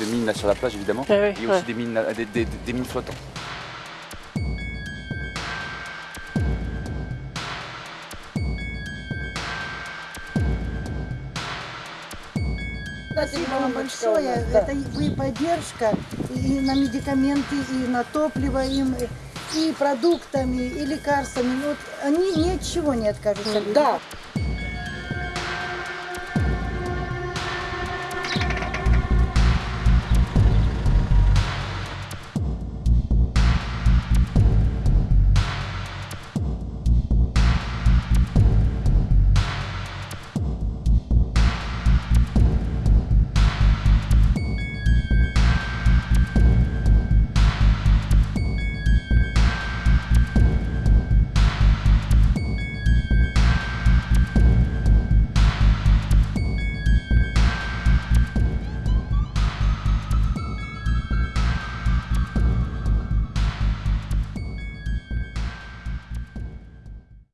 de mines là sur la plage évidemment, Ah oui, et ouais. aussi des, mines, euh, des, des- des mines flottantes. Спасибо вам большое. Это и вы поддержка и на медикаменты, и на топливо им, и продуктами, и лекарствами. Вот они ничего не откажутся. люди. Да,